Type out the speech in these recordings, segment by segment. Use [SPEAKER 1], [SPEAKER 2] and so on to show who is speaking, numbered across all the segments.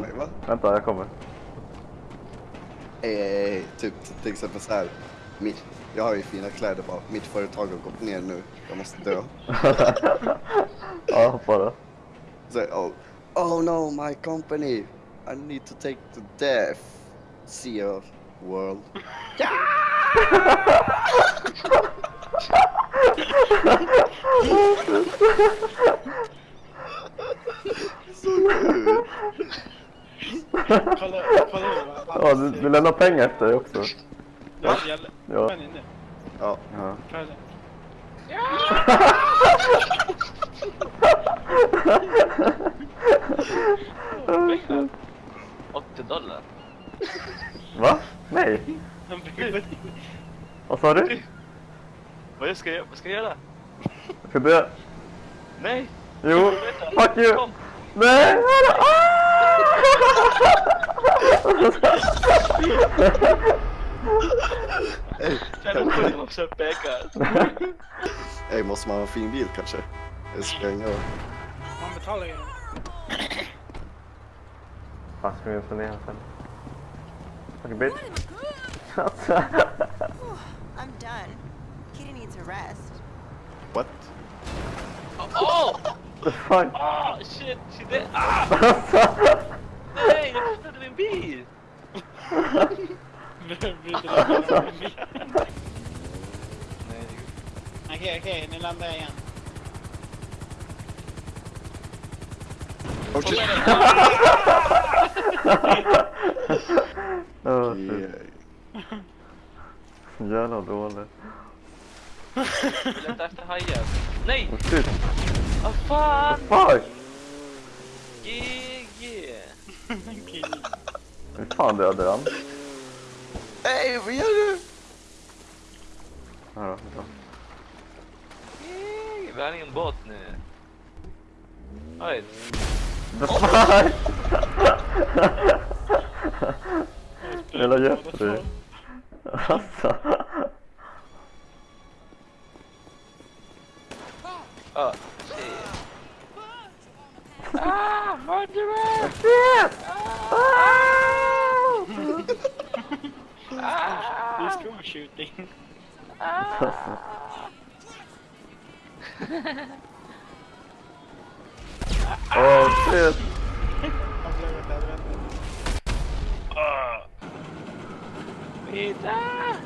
[SPEAKER 1] Mig, va?
[SPEAKER 2] Vänta, jag kommer.
[SPEAKER 1] Eh, typ till exempel så här. Mitt, jag har ju fina kläder bara. Mitt företag har gått ner nu. Jag måste dö.
[SPEAKER 2] ja, hoppa då.
[SPEAKER 1] Så, oh, oh no, my company. I need to take to death. See you world. Så
[SPEAKER 3] Kolla, kolla?
[SPEAKER 2] Ja, du, du lämnar pengar efter dig också.
[SPEAKER 3] Ja, jag,
[SPEAKER 2] Ja.
[SPEAKER 3] Men nu.
[SPEAKER 1] Ja,
[SPEAKER 2] Ja.
[SPEAKER 3] Kolla.
[SPEAKER 4] Pengar? 80 dollar?
[SPEAKER 2] Va? Nej. Vad sa du?
[SPEAKER 4] Vad ska jag, vad ska jag göra?
[SPEAKER 2] Ska du...
[SPEAKER 4] Nej!
[SPEAKER 2] Jo, fuck you!
[SPEAKER 4] Kom!
[SPEAKER 2] Nej!
[SPEAKER 4] Jävla skit om också pengar.
[SPEAKER 1] ey, måste man ha en fin bil kanske? Det spränga och...
[SPEAKER 3] Man betalar ju.
[SPEAKER 2] Fan, ska vi inte ner sen? Fuck bitch.
[SPEAKER 5] I'm done. Kitty needs a rest.
[SPEAKER 1] What?
[SPEAKER 4] Åh!
[SPEAKER 2] The fuck?
[SPEAKER 4] Ah, shit! shit det, ah! Nej, jag flyttade min bil! Nej,
[SPEAKER 3] Okej, okej, nu landar jag igen.
[SPEAKER 1] Oh shit!
[SPEAKER 2] oh, shit. Jävla dålig.
[SPEAKER 4] jag letar efter hajar. Nej!
[SPEAKER 2] Oh, shit.
[SPEAKER 4] Vad fan!
[SPEAKER 2] Fuck! Hur fan dödade han?
[SPEAKER 1] Ey, vad gör du?
[SPEAKER 2] Ja, då!
[SPEAKER 4] Vi har ingen båt nu. Oj.
[SPEAKER 2] The fuck? Jävla Jeffrey. Alltså.
[SPEAKER 4] Ah, shit. Ah, murderer!
[SPEAKER 3] Det är school shooting.
[SPEAKER 2] Oh shit.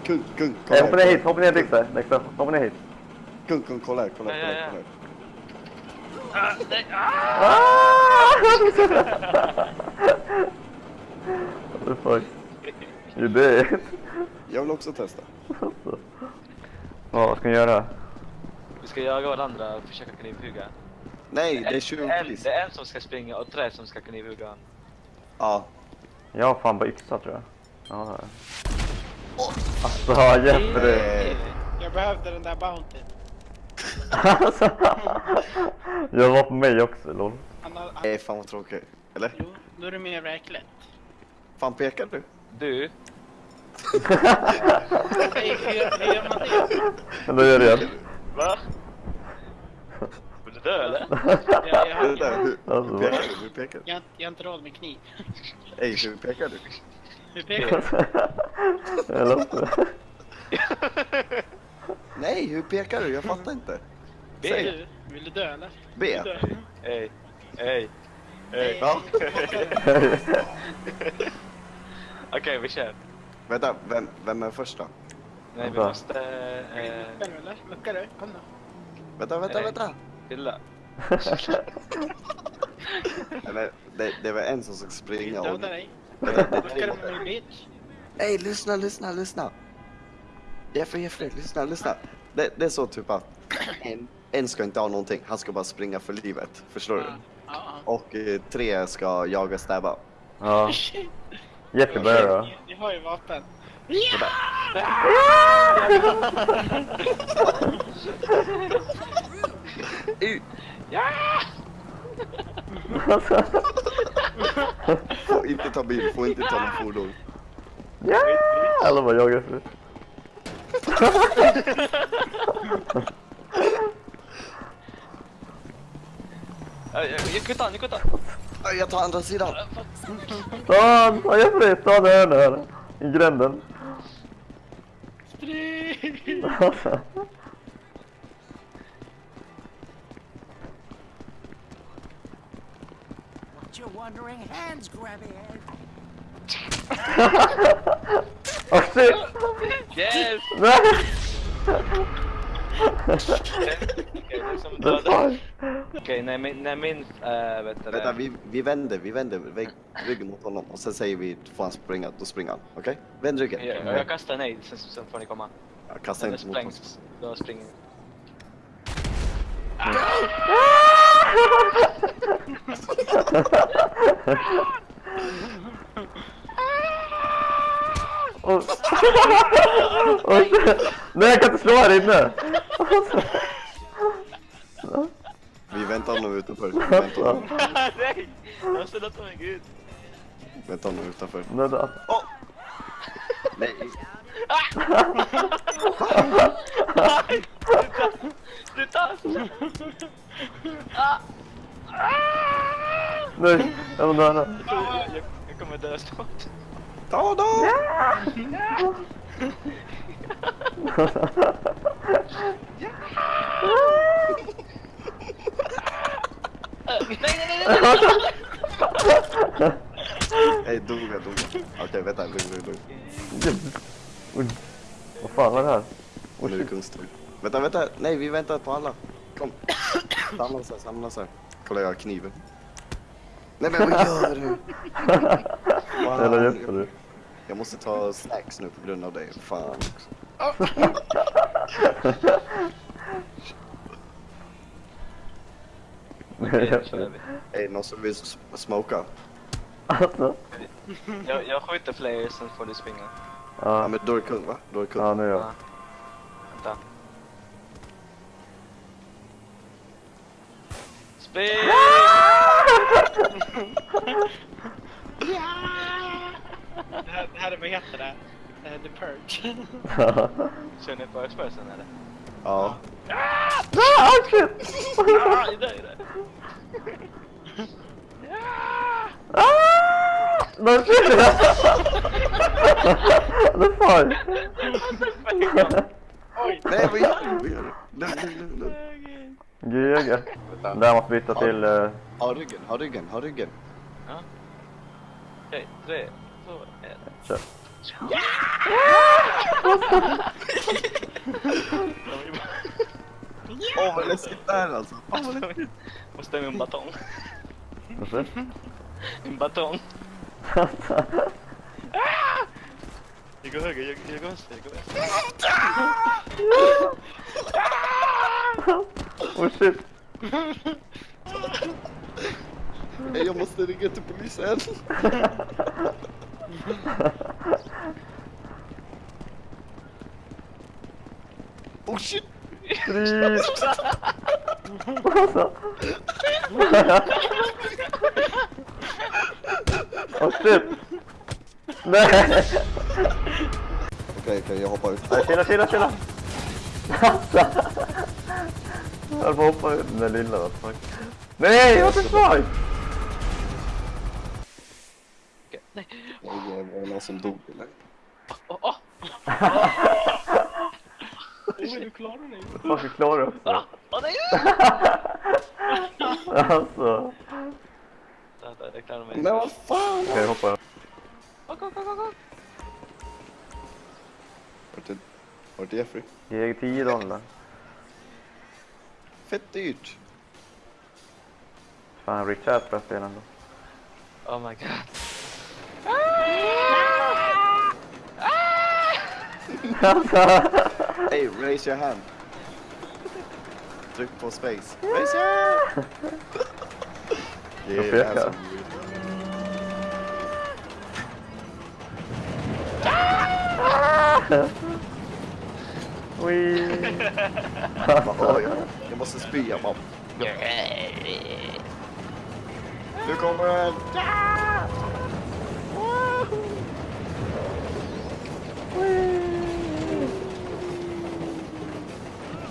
[SPEAKER 1] Kung, kung, kolla
[SPEAKER 2] hoppa ner
[SPEAKER 1] här,
[SPEAKER 2] hit, hoppa ner Dexter. Hoppa ner hit.
[SPEAKER 1] Kung, kung, kolla här, kolla här, kolla här.
[SPEAKER 4] Ah, nej, ah!
[SPEAKER 2] What the fuck? You did?
[SPEAKER 1] Jag vill också testa.
[SPEAKER 2] Alltså. Ja, vad ska ni göra?
[SPEAKER 4] Vi ska jaga varandra och försöka knivhugga.
[SPEAKER 1] Nej, det är
[SPEAKER 4] En,
[SPEAKER 1] tjuvpris.
[SPEAKER 4] det är en som ska springa och tre som ska knivhugga.
[SPEAKER 1] Ja.
[SPEAKER 2] Jag har fan bara yxa tror jag. Ja, det har jag. Alltså, Jeffrey.
[SPEAKER 1] Eh,
[SPEAKER 3] Jag behövde den där bounty.
[SPEAKER 2] Alltså. Jag var på mig också, lol.
[SPEAKER 1] Nej, fan vad tråkigt. Eller?
[SPEAKER 3] jo, då är det mer verkligt.
[SPEAKER 1] Fan pekar du?
[SPEAKER 4] Du,
[SPEAKER 3] Nej, hur, gör man det?
[SPEAKER 2] Då gör det igen.
[SPEAKER 4] va? Vill du dö eller?
[SPEAKER 3] Jag, jag, har,
[SPEAKER 1] hur,
[SPEAKER 2] Alltså,
[SPEAKER 1] hur pekar du? Hur pekar du?
[SPEAKER 3] jag, har- jag har inte råd med kniv.
[SPEAKER 1] Ey, hur pekar du?
[SPEAKER 3] Hur pekar du?
[SPEAKER 2] Jag låter.
[SPEAKER 1] Nej, hur pekar du? Jag fattar inte.
[SPEAKER 4] B.
[SPEAKER 3] Du, vill du dö eller?
[SPEAKER 1] B.
[SPEAKER 4] Ey, ey, ey.
[SPEAKER 1] Ja.
[SPEAKER 4] Okej, vi kör.
[SPEAKER 1] Vänta, vem, vem är först då?
[SPEAKER 4] Nej, vi
[SPEAKER 2] Va?
[SPEAKER 4] måste... Eh,
[SPEAKER 3] Själv eller? Muckar du? Kom då.
[SPEAKER 1] Vänta, vänta,
[SPEAKER 4] Nej.
[SPEAKER 1] vänta.
[SPEAKER 4] chilla.
[SPEAKER 1] Eller, det, det var en som
[SPEAKER 3] Jag
[SPEAKER 1] springa och...
[SPEAKER 3] döda dig. Muckar du med bitch?
[SPEAKER 1] Ey, lyssna, lyssna, lyssna. Jeffrey, Jeffrey, lyssna, lyssna. Det, det är så typ att en, en ska inte ha någonting, han ska bara springa för livet. Förstår du?
[SPEAKER 3] Ja, ja.
[SPEAKER 1] Och eh, tre ska jaga stäba.
[SPEAKER 2] Ja. Börjar då.
[SPEAKER 3] Ni- har ju vapen.
[SPEAKER 2] Alltså.
[SPEAKER 1] Får inte ta bil, får inte ta någon fordon.
[SPEAKER 2] Ja! Alla bara jagar efter.
[SPEAKER 4] Jag, jag, jag kuttar, jag kuttar.
[SPEAKER 1] Jag tar andra sidan.
[SPEAKER 2] Ta han! Ta Jeffrey! Ta den här! I gränden.
[SPEAKER 3] Spring!
[SPEAKER 2] Alltså.
[SPEAKER 6] What you wondering? Hands grabby head.
[SPEAKER 2] Oh shit!
[SPEAKER 4] Yes!
[SPEAKER 2] Nej!
[SPEAKER 4] Okej, Okej, när min, när min, äh, vet du
[SPEAKER 1] Vänta,
[SPEAKER 4] det.
[SPEAKER 1] vi, vi vänder, vi vänder vägg, ryggen mot honom och sen säger vi får han springa, då springer han. Okej? Vänd ryggen.
[SPEAKER 4] Jag, jag kastar nej, sen, sen får ni komma.
[SPEAKER 1] Jag kastar
[SPEAKER 4] det
[SPEAKER 1] inte mot honom.
[SPEAKER 4] sprängs, då springer ni.
[SPEAKER 2] Nej jag kan inte slå här inne!
[SPEAKER 1] honom utanför. Vi väntar honom,
[SPEAKER 4] nej! Jag ställer inte mig gud.
[SPEAKER 1] väntar honom utanför.
[SPEAKER 2] Nej, det-
[SPEAKER 1] Nej,
[SPEAKER 4] Sluta! Ah!
[SPEAKER 2] Nej, jag vill döda.
[SPEAKER 4] Jag, jag kommer dö snart.
[SPEAKER 1] ta då!
[SPEAKER 4] Äh, nej, nej, nej, nej!
[SPEAKER 1] Nej, dog jag, dog jag. Okej, vänta, lugn, lugn, lugn.
[SPEAKER 2] Vad fan var det här?
[SPEAKER 1] Nu är det kungstur. Vänta, vänta, nej vi väntar på alla. Kom. Samla sig, samla sig. Kolla jag har kniven. Nej men vad gör du?
[SPEAKER 2] Eller hjälper du?
[SPEAKER 1] Jag måste ta snacks nu på grund av dig. Fan också.
[SPEAKER 4] Okej, då kör vi.
[SPEAKER 1] Är det någon som vill smoka?
[SPEAKER 2] Alltså?
[SPEAKER 4] Jag, jag skjuter fler, sen får du springa.
[SPEAKER 1] Ja
[SPEAKER 2] Ja,
[SPEAKER 1] men då är det kung va? Då är det kung.
[SPEAKER 2] ja nu är jag.
[SPEAKER 4] Ja. Vänta. Spring!
[SPEAKER 3] Det här, det här är, vad heter det? Eh, The Purge.
[SPEAKER 4] Kör ni first person eller?
[SPEAKER 1] Ja.
[SPEAKER 2] Ah, oh shit!
[SPEAKER 4] Ah, i där, i där.
[SPEAKER 2] Ah! No shit! The fuck?
[SPEAKER 1] Nej vad gör du? Vad gör du? Lugn, lugn, lugn. Vänta.
[SPEAKER 2] Där måste byta till... Uh,
[SPEAKER 1] Ha ryggen, ha ryggen, ha ryggen.
[SPEAKER 4] Ja. Okej, tre, två, ett.
[SPEAKER 2] kör.
[SPEAKER 1] Åh vad läskigt det är alltså. Fan vad läskigt.
[SPEAKER 4] Måste med en batong.
[SPEAKER 2] Vad säger
[SPEAKER 4] En batong.
[SPEAKER 2] du?
[SPEAKER 4] Jag går höger, jag, jag går vänster, jag går vänster.
[SPEAKER 2] Oh shit.
[SPEAKER 1] Nej, Jag måste ringa till polisen. Oh shit!
[SPEAKER 2] Freeze! Alltså. Oh shit! Nej!
[SPEAKER 1] Okej, okej, jag hoppar ut.
[SPEAKER 2] Nej, chilla, chilla, chilla! Jag att hoppa ut den där lilla, the fuck. Nej, what the fuck!
[SPEAKER 4] Okej, nej.
[SPEAKER 1] Var det någon som dog eller?
[SPEAKER 4] Åh, åh!
[SPEAKER 3] Du klarar dig.
[SPEAKER 2] Vad fuck, klarar du också?
[SPEAKER 4] Ah, Åh nej!
[SPEAKER 2] Alltså.
[SPEAKER 4] Där, jag klarar mig.
[SPEAKER 1] Men vad fan!
[SPEAKER 2] Okej, hoppa.
[SPEAKER 4] Åk, åk, åk, åk.
[SPEAKER 1] Vart är, är Jeffrey?
[SPEAKER 2] Ge 10 dollar.
[SPEAKER 1] Fett dyrt.
[SPEAKER 2] Fan, Rich Ass börjar spela ändå.
[SPEAKER 4] Oh my god.
[SPEAKER 2] Alltså.
[SPEAKER 1] Hey, raise your hand. Tryck på space. Raise your hand! Det
[SPEAKER 2] Jag
[SPEAKER 1] är det här som... Oj, jag måste spy. Jag bara... Nu kommer den!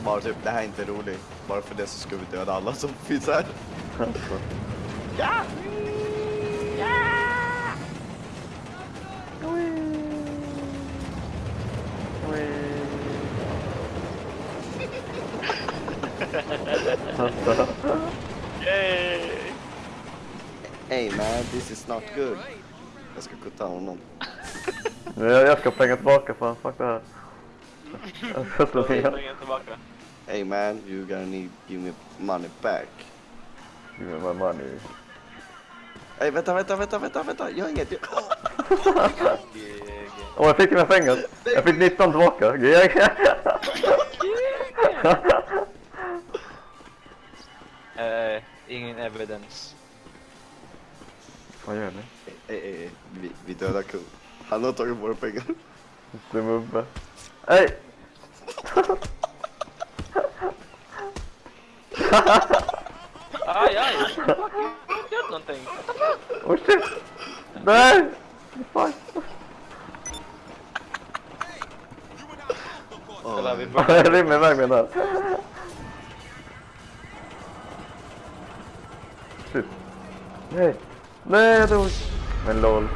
[SPEAKER 1] Bara typ, det här är inte roligt. Bara för det så ska vi döda alla som finns här. ja!
[SPEAKER 2] Ja!
[SPEAKER 4] Yay!
[SPEAKER 1] Hey man, this is not good. Jag ska kutta honom.
[SPEAKER 2] jag ska pengar tillbaka för fuck det här. Jag ska slå
[SPEAKER 4] Jag
[SPEAKER 2] ner.
[SPEAKER 1] Hey man, you gonna need give me money back.
[SPEAKER 2] Give me my money.
[SPEAKER 1] Hey vänta, vänta, vänta, vänta, vänta. Jag har inget.
[SPEAKER 2] Åh, jag fick mina pengar. Jag fick 19 tillbaka.
[SPEAKER 4] Eh, ingen evidence.
[SPEAKER 2] Vad gör ni?
[SPEAKER 1] Hey, hey, hey. Vi, vi dödar kung. Han har tagit våra pengar.
[SPEAKER 2] Dum ubbe. Hej!
[SPEAKER 4] Aj, aj! Gör någonting!
[SPEAKER 2] Oh shit! Nej! Fuck!
[SPEAKER 4] Kolla, vi
[SPEAKER 1] Oh,
[SPEAKER 4] börjar.
[SPEAKER 2] Jag rymmer iväg med den här. Shit. Nej! Nej, jag dog! Men lol.